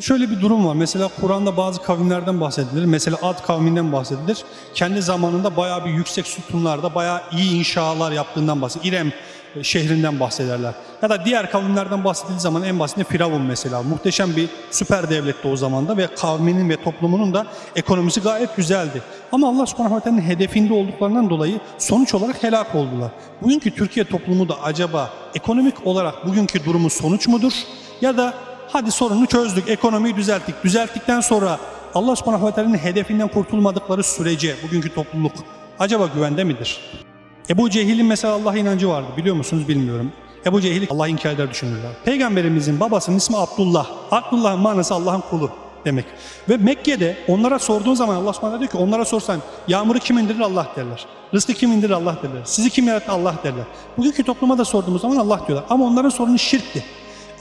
Şöyle bir durum var. Mesela Kur'an'da bazı kavimlerden bahsedilir. Mesela Ad kavminden bahsedilir. Kendi zamanında bayağı bir yüksek sütunlarda bayağı iyi inşalar yaptığından bahsedilir. İrem e, şehrinden bahsederler. Ya da diğer kavimlerden bahsedildiği zaman en basitinde Firavun mesela. Muhteşem bir süper devletti o zamanda ve kavminin ve toplumunun da ekonomisi gayet güzeldi. Ama Allah subhanahu teala'nın hedefinde olduklarından dolayı sonuç olarak helak oldular. Bugünkü Türkiye toplumu da acaba ekonomik olarak bugünkü durumu sonuç mudur? Ya da hadi sorunu çözdük, ekonomiyi düzelttik. Düzelttikten sonra Allah subhanahu ve teala'nın hedefinden kurtulmadıkları sürece bugünkü topluluk acaba güvende midir? Ebu Cehil'in mesela Allah inancı vardı biliyor musunuz bilmiyorum. Ebu Cehil Allah inkar eder düşünürler. Peygamberimizin babasının ismi Abdullah. Abdullah'ın manası Allah'ın kulu demek. Ve Mekke'de onlara sorduğun zaman Allah subhanahu diyor ki onlara sorsan yağmuru kim indirir Allah derler. Rızkı kim indirir Allah derler. Sizi kim yarattı Allah derler. Bugünkü topluma da sorduğumuz zaman Allah diyorlar. Ama onların sorunu şirkti.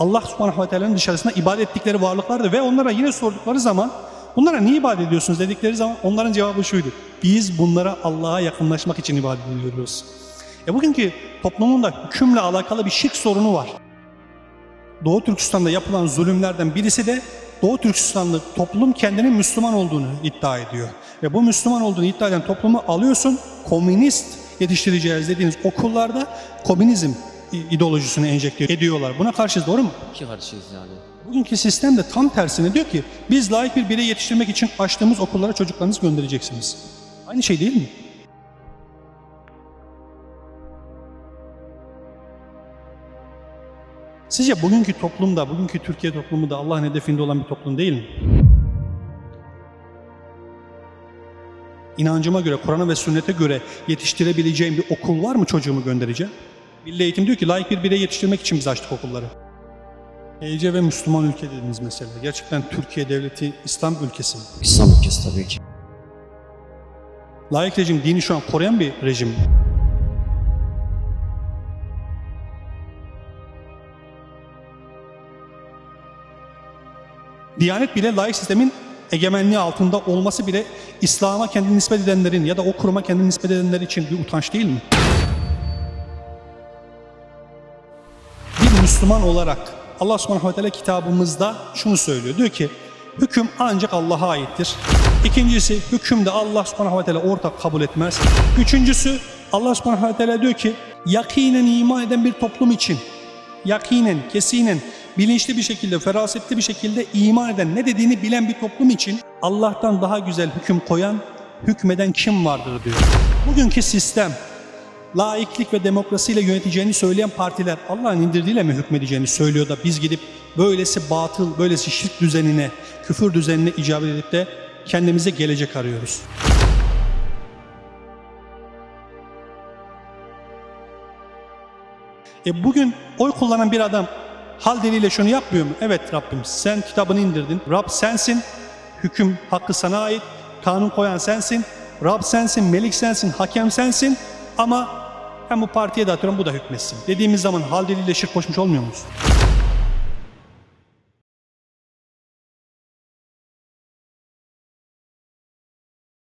Allah subhanahu ve teala'nın dışarısında ibadet ettikleri varlıklardı ve onlara yine sordukları zaman bunlara niye ibadet ediyorsunuz dedikleri zaman onların cevabı şuydu. Biz bunlara Allah'a yakınlaşmak için ibadet ediyoruz. E bugünkü toplumun da hükümle alakalı bir şirk sorunu var. Doğu Türkistan'da yapılan zulümlerden birisi de Doğu Türkistanlı toplum kendinin Müslüman olduğunu iddia ediyor. Ve bu Müslüman olduğunu iddia eden toplumu alıyorsun, komünist yetiştireceğiz dediğiniz okullarda komünizm ideolojisini enjekte ediyorlar. Buna karşı doğru mu? İki karşıyız yani. Bugünkü sistem de tam tersine diyor ki biz layık bir birey yetiştirmek için açtığımız okullara çocuklarınızı göndereceksiniz. Aynı şey değil mi? Sizce bugünkü toplumda, bugünkü Türkiye toplumu da Allah'ın hedefinde olan bir toplum değil mi? İnancıma göre, Kur'an'a ve sünnete göre yetiştirebileceğim bir okul var mı çocuğumu göndereceğim? Milli Eğitim diyor ki layık bir birey yetiştirmek için biz açtık okulları. EYC ve Müslüman ülke dediğiniz mesele. Gerçekten Türkiye devleti İslam ülkesi mi? İslam ülkesi tabii ki. Layık rejim dini şu an koruyan bir rejim? Diyanet bile layık sistemin egemenliği altında olması bile İslam'a kendini nispet edenlerin ya da o kuruma kendini nispet edenler için bir utanç değil mi? Müslüman olarak Allah subhanahu ve teala kitabımızda şunu söylüyor. Diyor ki hüküm ancak Allah'a aittir. İkincisi hüküm de Allah subhanahu ve teala ortak kabul etmez. Üçüncüsü Allah subhanahu ve teala diyor ki yakinen iman eden bir toplum için yakinen, kesinen, bilinçli bir şekilde, ferasetli bir şekilde iman eden, ne dediğini bilen bir toplum için Allah'tan daha güzel hüküm koyan, hükmeden kim vardır diyor. Bugünkü sistem, laiklik ve demokrasiyle yöneteceğini söyleyen partiler Allah'ın indirdiğiyle mi hükmedeceğini söylüyor da biz gidip böylesi batıl, böylesi şirk düzenine, küfür düzenine icabet edip de kendimize gelecek arıyoruz. E bugün oy kullanan bir adam hal diliyle şunu yapmıyor mu? Evet Rabbim sen kitabını indirdin. Rab sensin. Hüküm hakkı sana ait. Kanun koyan sensin. Rab sensin, melik sensin, hakem sensin. Ama ben bu partiye de atıyorum bu da hükmetsin. Dediğimiz zaman hal diliyle şirk koşmuş olmuyor muyuz?